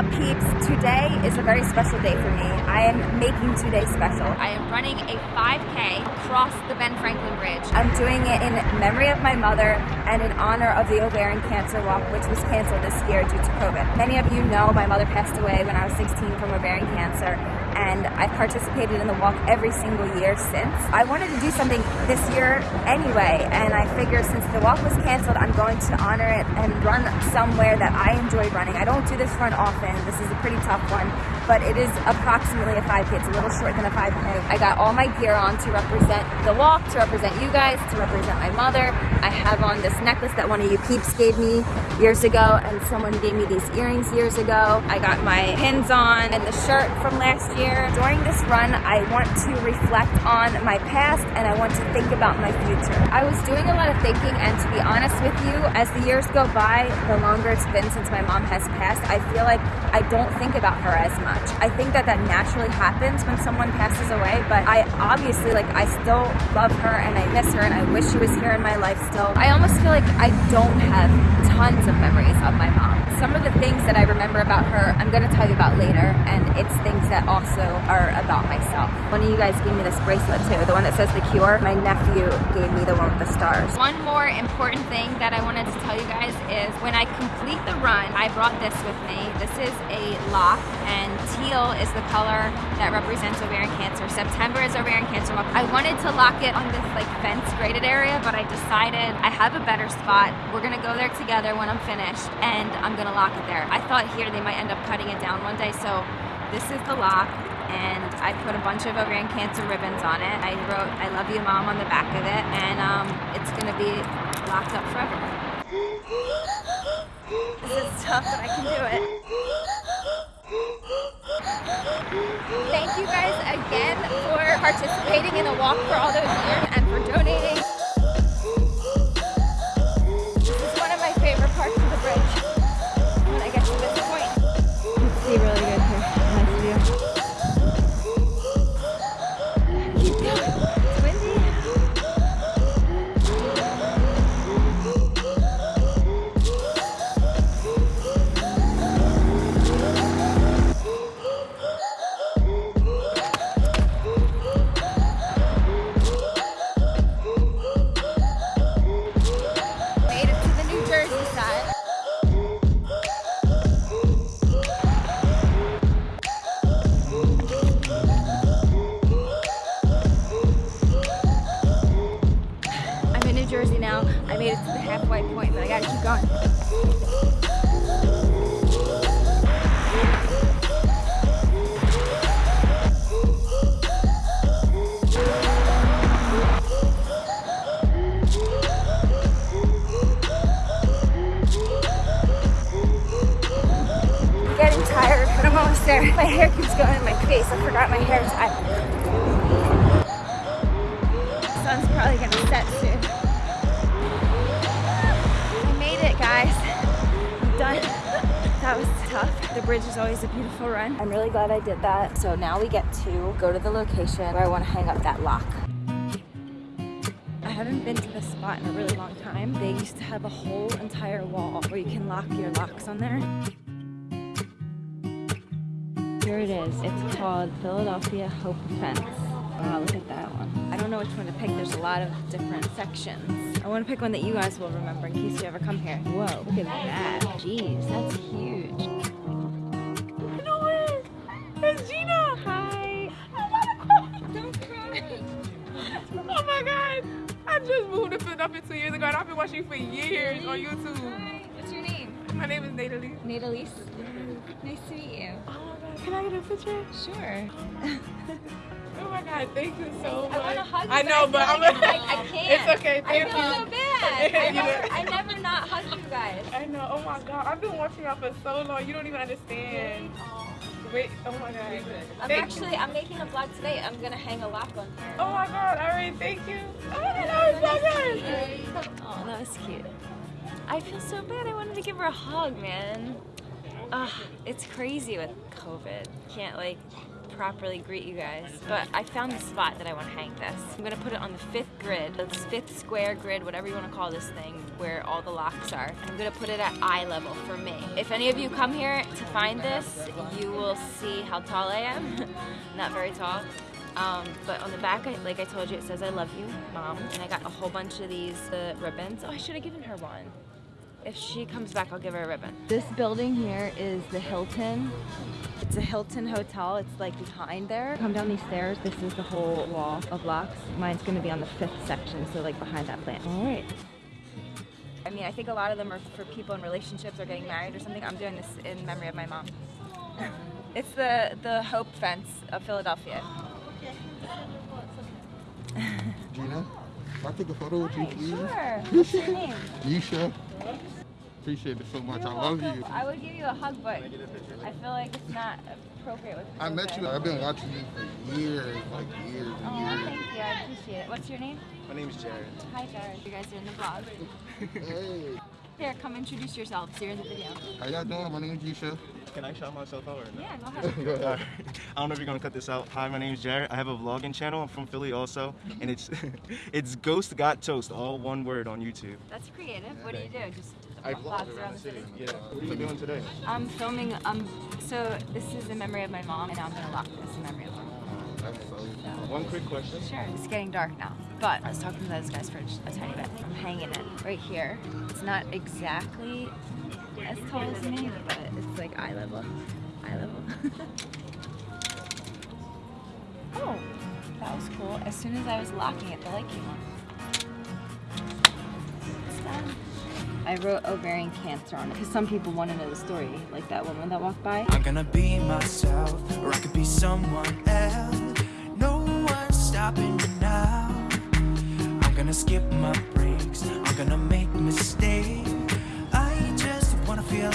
up peeps? Today is a very special day for me. I am making today special. I am running a 5K across the Ben Franklin Bridge. I'm doing it in memory of my mother and in honor of the ovarian cancer walk which was canceled this year due to COVID. Many of you know my mother passed away when I was 16 from ovarian cancer and I've participated in the walk every single year since. I wanted to do something this year anyway and I figured since the walk was canceled I'm going to honor it and run somewhere that I enjoy running. I don't do this run often. This is a pretty tough one, but it is approximately a 5K. It's a little short than a 5K. I got all my gear on to represent the walk, to represent you guys, to represent my mother. I have on this necklace that one of you peeps gave me years ago, and someone gave me these earrings years ago. I got my pins on and the shirt from last year. During this run, I want to reflect on my past and I want to think about my future. I was doing a lot of thinking, and to be honest with you, as the years go by, the longer it's been since my mom has passed, I feel like I don't think about her as much. I think that that naturally happens when someone passes away, but I obviously, like, I still love her and I miss her and I wish she was here in my life still. I almost feel like I don't have tons of memories of my mom. Some of the things that I remember about her, I'm gonna tell you about later, and it's things that also are about myself. One of you guys gave me this bracelet too, the one that says The Cure. My nephew gave me the one with the stars. One more important thing that I wanted to tell you guys is when I complete the run, I brought this with me. This is a lock, and teal is the color that represents ovarian cancer. September is ovarian cancer month. I wanted to lock it on this like fence graded area, but I decided I have a better spot. We're gonna go there together when I'm finished, and I'm gonna lock it there. I thought here they might end up cutting it down one day, so this is the lock and I put a bunch of ovarian cancer ribbons on it. I wrote I love you mom on the back of it and um, it's gonna be locked up forever. This is tough but I can do it. Thank you guys again for participating in the walk for all those years I made it to the halfway point, but I gotta keep going. I'm getting tired, but I'm almost there. My hair keeps going in my face. I forgot my hair tie. Sun's probably gonna set The bridge is always a beautiful run. I'm really glad I did that. So now we get to go to the location where I want to hang up that lock. I haven't been to this spot in a really long time. They used to have a whole entire wall where you can lock your locks on there. Here it is. It's called Philadelphia Hope Fence. Wow, look at that one. I don't know which one to pick. There's a lot of different sections. I want to pick one that you guys will remember in case you ever come here. Whoa, look at that. Jeez, that's huge. You know what? It's Gina. Hi. Don't cry. Oh my god! I just moved to Philadelphia two years ago and I've been watching you for years on YouTube. Hi. What's your name? My name is Natalie. Nadalise. Nice to meet you. Oh my god, can I get a picture? Sure. Oh my god, thank you so much. I want to hug you. I know, but I'm I, I can't. It's okay, I thank feel you. so bad. I never, I never not hug you guys. I know, oh my god, I've been watching y'all for so long, you don't even understand. Wait, oh my god. I'm Thank actually, I'm making a vlog today. I'm gonna hang a lock on here. Oh my god, alright, thank you. Oh my god, that was so good. Oh, that was cute. I feel so bad. I wanted to give her a hug, man. Ugh, it's crazy with COVID. Can't like properly greet you guys, but I found the spot that I want to hang this. I'm gonna put it on the fifth grid, the fifth square grid, whatever you want to call this thing, where all the locks are. I'm gonna put it at eye level for me. If any of you come here to find this, you will see how tall I am. Not very tall. Um, but on the back, like I told you, it says I love you, mom. And I got a whole bunch of these ribbons. Oh, I should have given her one. If she comes back, I'll give her a ribbon. This building here is the Hilton. It's a Hilton hotel. It's like behind there. Come down these stairs. This is the whole wall of locks. Mine's gonna be on the fifth section, so like behind that plant. All right. I mean, I think a lot of them are for people in relationships or getting married or something. I'm doing this in memory of my mom. it's the, the Hope Fence of Philadelphia. Gina, can I take a photo with you, please? Sure. What's your name? Yisha. Appreciate it so much. I love you. I would give you a hug, but I feel like it's not appropriate with I met you. I've been watching you for years, like years Oh, and thank you. I appreciate it. What's your name? My name is Jared. Hi, Jared. You guys are in the vlog. Hey, Here, come introduce yourselves. You're in the video. how y'all doing? My name is Yisha. Can I shout myself out or no? Yeah, go ahead. Go ahead. Alright. I don't know if you're gonna cut this out. Hi, my name is Jared. I have a vlogging channel. I'm from Philly also, and it's it's Ghost Got Toast, all one word on YouTube. That's creative. What do you do? Just I vlogs around the city. Yeah. What are you doing today? I'm filming. Um. So this is in memory of my mom, and I'm gonna lock this in memory of her. That's so One quick question. Sure. It's getting dark now, but I was talking to those guys for a tiny bit. I'm hanging it right here. It's not exactly as tall as me, but it's like eye level. Eye level. oh, that was cool. As soon as I was locking it, the light came on. I wrote ovarian cancer on it because some people want to know the story, like that woman that walked by. I'm gonna be myself, or I could be someone else. No one's stopping me now. I'm gonna skip my breaks, I'm gonna make mistakes. I just wanna feel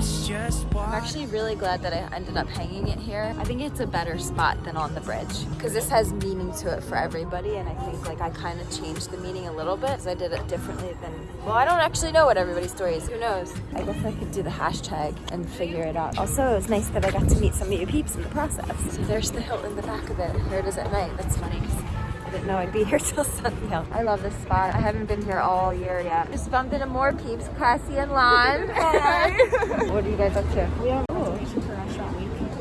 I'm actually really glad that I ended up hanging it here. I think it's a better spot than on the bridge because this has meaning to it for everybody and I think like I kind of changed the meaning a little bit because I did it differently than, well I don't actually know what everybody's story is, who knows? I guess I could do the hashtag and figure it out. Also it was nice that I got to meet some of you peeps in the process. So there's the hill in the back of it. Here it is at night. That's funny I didn't know I'd be here till sundown. I love this spot. I haven't been here all year yet. Just bumped into more peeps, Cassie and Lon. what are you guys up to? We have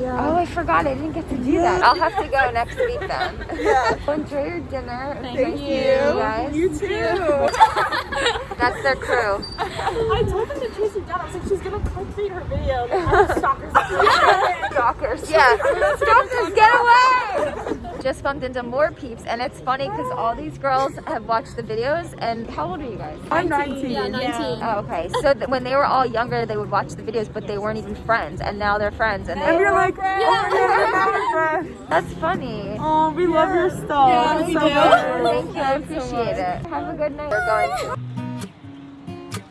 Oh, I forgot. I didn't get to do that. I'll have to go next week then. yeah. Enjoy your dinner. Thank you. you guys. You too. That's their crew. I told them to chase her down. I was like, she's gonna clickbait her video. Like, stalkers. Stalkers. Yeah. Stalkers, get away! Just bumped into more peeps, and it's funny because all these girls have watched the videos. And how old are you guys? I'm 19. Yeah, 19. Oh, okay. So th- when they were all younger, they would watch the videos, but they weren't even friends, and now they're friends. And, And they, we're like, oh, yeah, now we're friends. that's funny. Oh, we love your stuff. Yeah, so we do. much. Thank you. I appreciate it. Have a good night. We're going.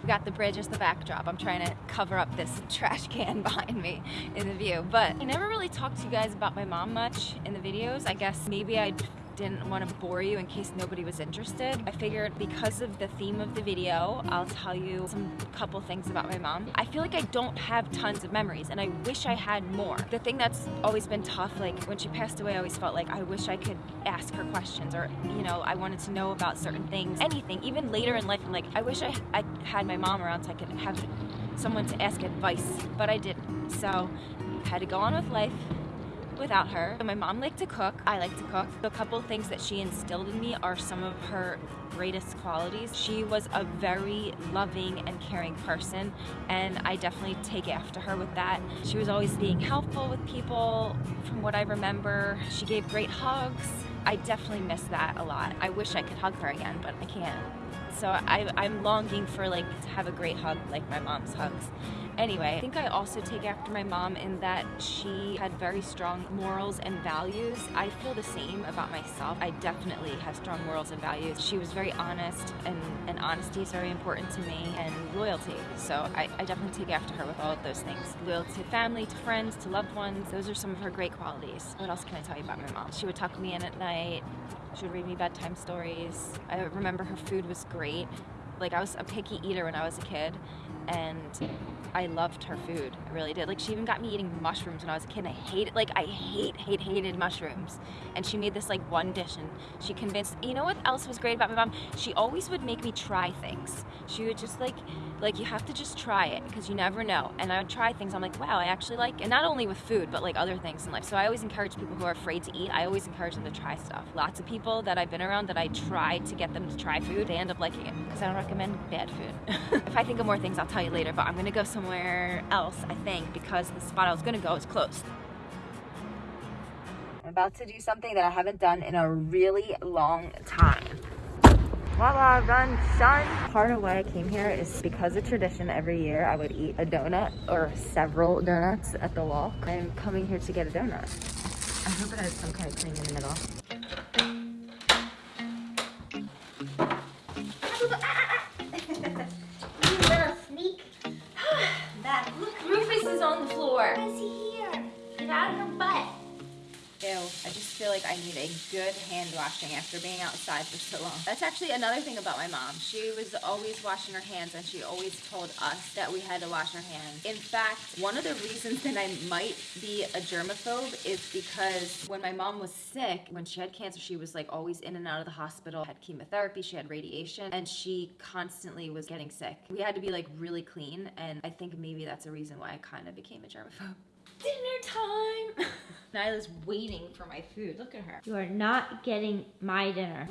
Got the bridge as the backdrop. I'm trying to cover up this trash can behind me in the view. But I never really talked to you guys about my mom much in the videos. I guess maybe I didn't want to bore you in case nobody was interested. I figured because of the theme of the video, I'll tell you some couple things about my mom. I feel like I don't have tons of memories and I wish I had more. The thing that's always been tough, like when she passed away, I always felt like I wish I could ask her questions or, you know, I wanted to know about certain things, anything. Even later in life, I'm like, I wish I, I had my mom around so I could have someone to ask advice, but I didn't. So had to go on with life without her. My mom liked to cook. I like to cook. A couple things that she instilled in me are some of her greatest qualities. She was a very loving and caring person, and I definitely take after her with that. She was always being helpful with people. From what I remember, she gave great hugs. I definitely miss that a lot. I wish I could hug her again, but I can't. So I, I'm longing for like to have a great hug like my mom's hugs. Anyway, I think I also take after my mom in that she had very strong morals and values. I feel the same about myself. I definitely have strong morals and values. She was very honest, and, and honesty is very important to me, and loyalty. So I, I definitely take after her with all of those things. Loyalty to family, to friends, to loved ones. Those are some of her great qualities. What else can I tell you about my mom? She would tuck me in at night. She would read me bedtime stories. I remember her food was great. Like I was a picky eater when I was a kid, and I loved her food. I really did. Like she even got me eating mushrooms when I was a kid. And I hated, like I hate, hate, hated mushrooms. And she made this like one dish, and she convinced. You know what else was great about my mom? She always would make me try things. She would just like, like you have to just try it because you never know. And I would try things. I'm like, wow, I actually like, and not only with food, but like other things in life. So I always encourage people who are afraid to eat. I always encourage them to try stuff. Lots of people that I've been around that I try to get them to try food, they end up liking it because I don't recommend bad food. if I think of more things, I'll tell you later. But I'm gonna go somewhere else, I think, because the spot I was gonna go is closed. I'm about to do something that I haven't done in a really long time. Voila, run, son. Part of why I came here is because of tradition every year I would eat a donut or several donuts at the walk. I'm coming here to get a donut. I hope it has some kind of cream in the middle. Like I need a good hand washing after being outside for so long. That's actually another thing about my mom. She was always washing her hands and she always told us that we had to wash our hands. In fact, one of the reasons that I might be a germaphobe is because when my mom was sick, when she had cancer, she was like always in and out of the hospital, had chemotherapy, she had radiation, and she constantly was getting sick. We had to be like really clean, and I think maybe that's a reason why I kind of became a germaphobe. Dinner time! Nyla's waiting for my food. Look at her. You are not getting my dinner.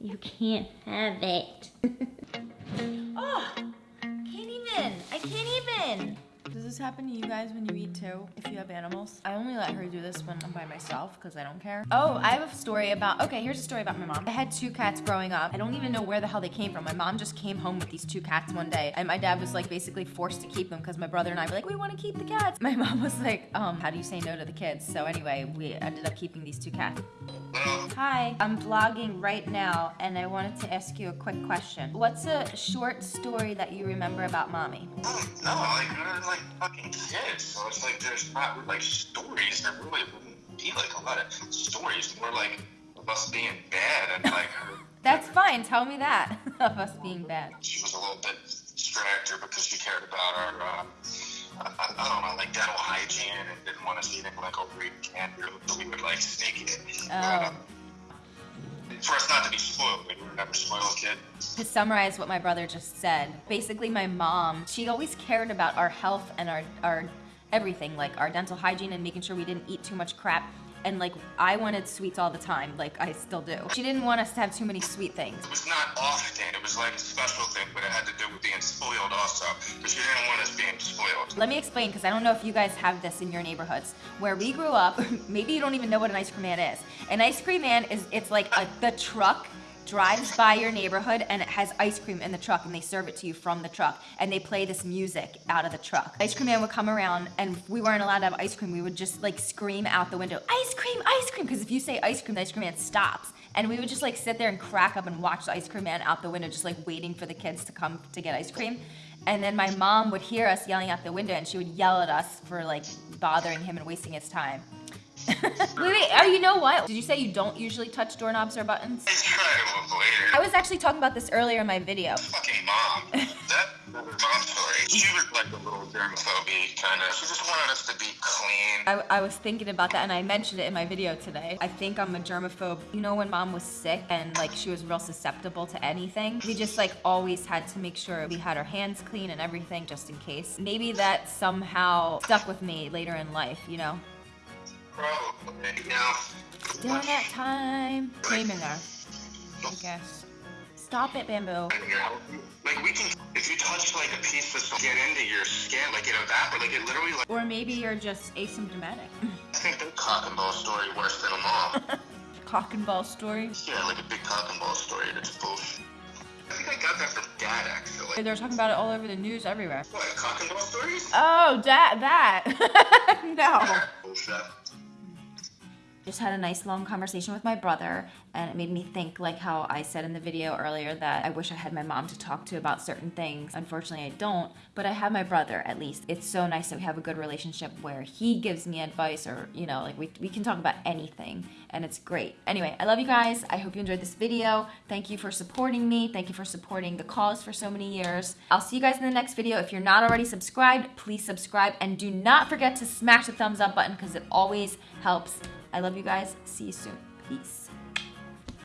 You can't have it. Oh! Can't even! I can't even! Does this happen to you guys when you eat too? If you have animals? I only let her do this when I'm by myself because I don't care. Oh, I have a story about. Okay, here's a story about my mom. I had two cats growing up. I don't even know where the hell they came from. My mom just came home with these two cats one day, and my dad was like basically forced to keep them because my brother and I were like, we want to keep the cats. My mom was like, um, how do you say no to the kids? So anyway, we ended up keeping these two cats. Hi, I'm vlogging right now, and I wanted to ask you a quick question. What's a short story that you remember about mommy? Oh, no, like, they're like fucking kids. So it's like there's not like stories. There really wouldn't be like a lot of stories. More like of us being bad and like her. That's fine. Tell me that of us being bad. She was a little bit stricter because she cared about our, um, I, I, don't know, like dental hygiene and didn't want us eating like overeating candy. So we would like sneak it. Oh. um, for us not to be spoiled, we were never spoiled kid. To summarize what my brother just said, basically my mom, she always cared about our health and our our everything, like our dental hygiene and making sure we didn't eat too much crap. And like I wanted sweets all the time, like I still do. She didn't want us to have too many sweet things. It was not often, it was like a special thing, but it had to do with being spoiled also. Because she didn't want us being spoiled. Let me explain because I don't know if you guys have this in your neighborhoods. Where we grew up, maybe you don't even know what an ice cream man is. An ice cream man is it's like a, the truck drives by your neighborhood and it has ice cream in the truck and they serve it to you from the truck and they play this music out of the truck. Ice cream man would come around and we weren't allowed to have ice cream, we would just like scream out the window, ice cream, ice cream, because if you say ice cream, the ice cream man stops. And we would just like sit there and crack up and watch the ice cream man out the window, just like waiting for the kids to come to get ice cream. And then my mom would hear us yelling out the window and she would yell at us for like bothering him and wasting his time. wait, wait, oh, you know what? Did you say you don't usually touch doorknobs or buttons? I try to avoid it. I was actually talking about this earlier in my video. fucking mom. that was mom story. She was like a little germophobe kind of. She just wanted us to be clean. I, I was thinking about that and I mentioned it in my video today. I think I'm a germaphobe. You know when mom was sick and like she was real susceptible to anything? We just like always had to make sure we had our hands clean and everything just in case. Maybe that somehow stuck with me later in life, you know? Probably. Know, Donut time. Name in there. I guess. Stop it, bamboo. when you're healthy, like we can, if you touch like a piece of get into your skin, like it evaporates, like it literally, like Or maybe you're just asymptomatic. I think the cock and ball story worse than a mom. Cock and ball story. yeah, like a big cock and ball story. That's bullshit. I think I got that from dad actually. They're talking about it all over the news everywhere. What cock and ball stories? Oh, that that. no. Bullshit. Just had a nice long conversation with my brother, and it made me think, like how I said in the video earlier, that I wish I had my mom to talk to about certain things. Unfortunately, I don't, but I have my brother at least. It's so nice that we have a good relationship where he gives me advice, or, you know, like we, we can talk about anything, and it's great. Anyway, I love you guys. I hope you enjoyed this video. Thank you for supporting me. Thank you for supporting the cause for so many years. I'll see you guys in the next video. If you're not already subscribed, please subscribe, and do not forget to smash the thumbs up button because it always helps. I love you guys. See you soon. Peace.